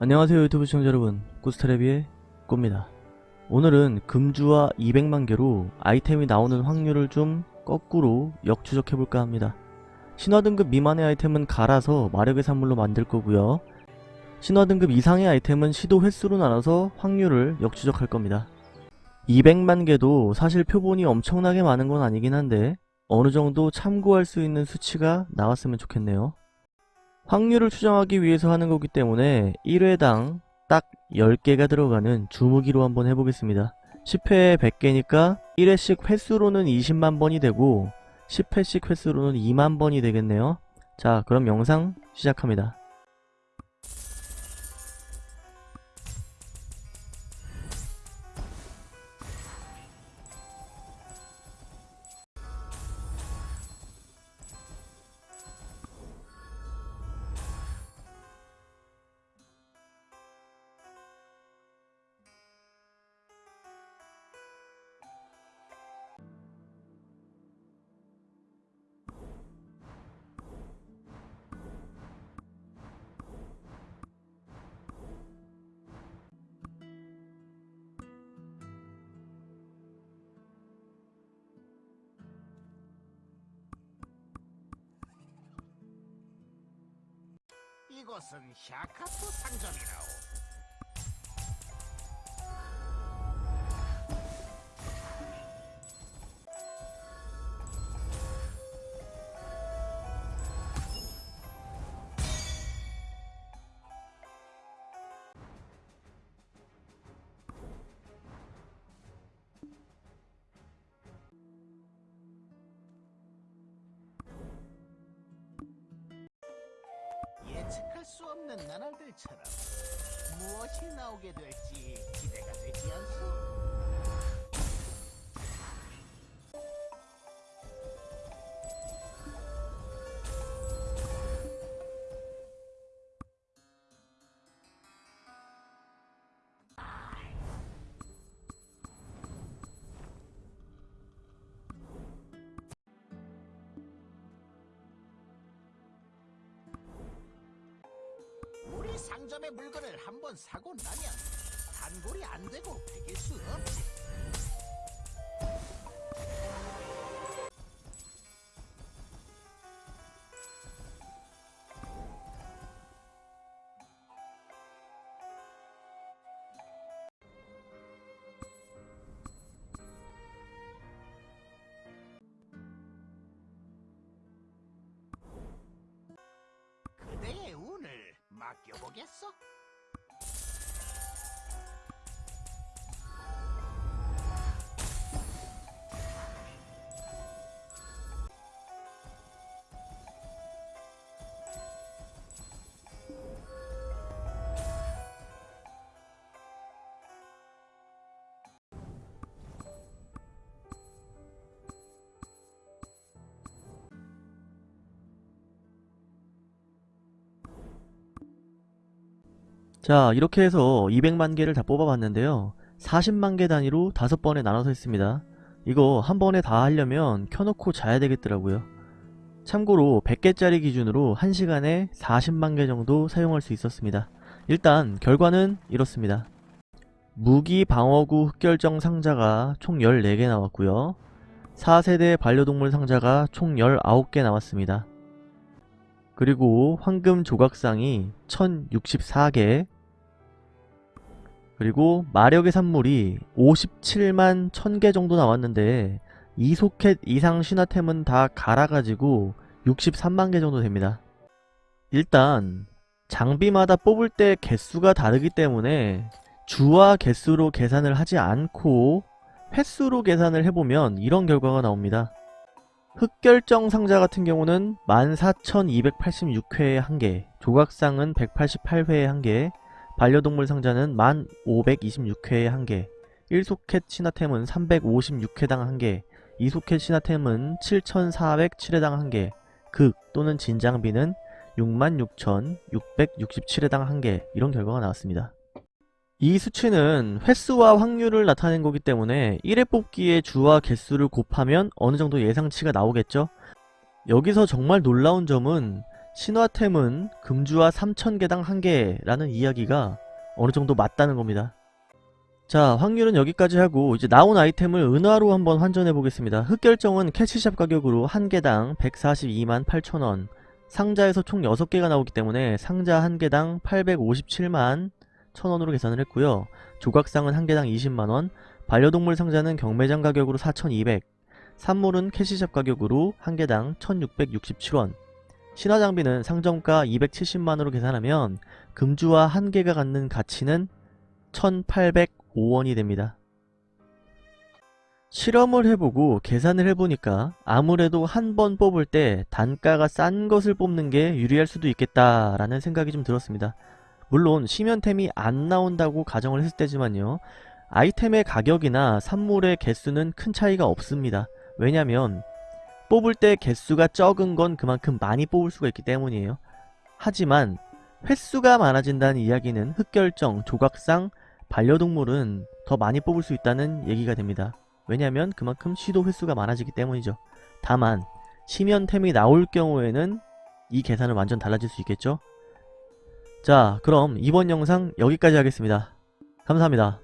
안녕하세요 유튜브 시청자 여러분. 꾸스테레비의 꾸입니다. 오늘은 금주와 200만 개로 아이템이 나오는 확률을 좀 거꾸로 역추적해볼까 합니다. 신화등급 미만의 아이템은 갈아서 마력의 산물로 만들 거고요. 신화등급 이상의 아이템은 시도 횟수로 나눠서 확률을 역추적할 겁니다. 200만 개도 사실 표본이 엄청나게 많은 건 아니긴 한데 어느정도 참고할 수 있는 수치가 나왔으면 좋겠네요 확률을 추정하기 위해서 하는 거기 때문에 1회당 딱 10개가 들어가는 주무기로 한번 해보겠습니다. 10회에 100개니까 1회씩 횟수로는 20만 번이 되고 10회씩 횟수로는 2만 번이 되겠네요. 자 그럼 영상 시작합니다. 이곳은 샤카토 상점이라오. 예측할 수 없는 나날들처럼 무엇이 나오게 될지 기대가 되지 않소? 상점의 물건을 한번 사고 나면 단골이 안 되고 배길 수 맡겨보겠어? 자 이렇게 해서 200만 개를 다 뽑아봤는데요. 40만 개 단위로 5번에 나눠서 했습니다. 이거 한 번에 다 하려면 켜놓고 자야 되겠더라고요. 참고로 100개짜리 기준으로 1시간에 40만 개 정도 사용할 수 있었습니다. 일단 결과는 이렇습니다. 무기 방어구 흑결정 상자가 총 14개 나왔고요. 4세대 반려동물 상자가 총 19개 나왔습니다. 그리고 황금 조각상이 1064개 그리고 마력의 산물이 57만 1000개 정도 나왔는데 2소켓 이상 신화템은 다 갈아가지고 63만 개 정도 됩니다. 일단 장비마다 뽑을 때 개수가 다르기 때문에 주와 개수로 계산을 하지 않고 횟수로 계산을 해보면 이런 결과가 나옵니다. 흑결정 상자 같은 경우는 14,286회에 1개, 조각상은 188회에 1개, 반려동물 상자는 1526회에 1개, 1소켓 신화템은 356회당 1개, 2소켓 신화템은 7407회당 1개, 극 또는 진장비는 66,667회당 1개 이런 결과가 나왔습니다. 이 수치는 횟수와 확률을 나타낸 거기 때문에 1회 뽑기의 주와 개수를 곱하면 어느 정도 예상치가 나오겠죠? 여기서 정말 놀라운 점은 신화템은 금주와 3000개당 1개라는 이야기가 어느정도 맞다는 겁니다. 자 확률은 여기까지 하고 이제 나온 아이템을 은화로 한번 환전해 보겠습니다. 흑결정은 캐치샵 가격으로 한 개당 142만 8천원 상자에서 총 6개가 나오기 때문에 상자 한 개당 857만 1000원으로 계산을 했고요. 조각상은 한 개당 20만원 반려동물 상자는 경매장 가격으로 4200 산물은 캐시샵 가격으로 한 개당 1667원 신화 장비는 상점가 270만원으로 계산하면 금주와 한 개가 갖는 가치는 1805원이 됩니다. 실험을 해보고 계산을 해보니까 아무래도 한 번 뽑을 때 단가가 싼 것을 뽑는 게 유리할 수도 있겠다라는 생각이 좀 들었습니다. 물론 심연템이 안 나온다고 가정을 했을 때지만요. 아이템의 가격이나 산물의 개수는 큰 차이가 없습니다. 왜냐면 뽑을 때 개수가 적은 건 그만큼 많이 뽑을 수가 있기 때문이에요. 하지만 횟수가 많아진다는 이야기는 흑결정, 조각상, 반려동물은 더 많이 뽑을 수 있다는 얘기가 됩니다. 왜냐면 그만큼 시도 횟수가 많아지기 때문이죠. 다만 심연템이 나올 경우에는 이 계산은 완전 달라질 수 있겠죠? 자 그럼 이번 영상 여기까지 하겠습니다. 감사합니다.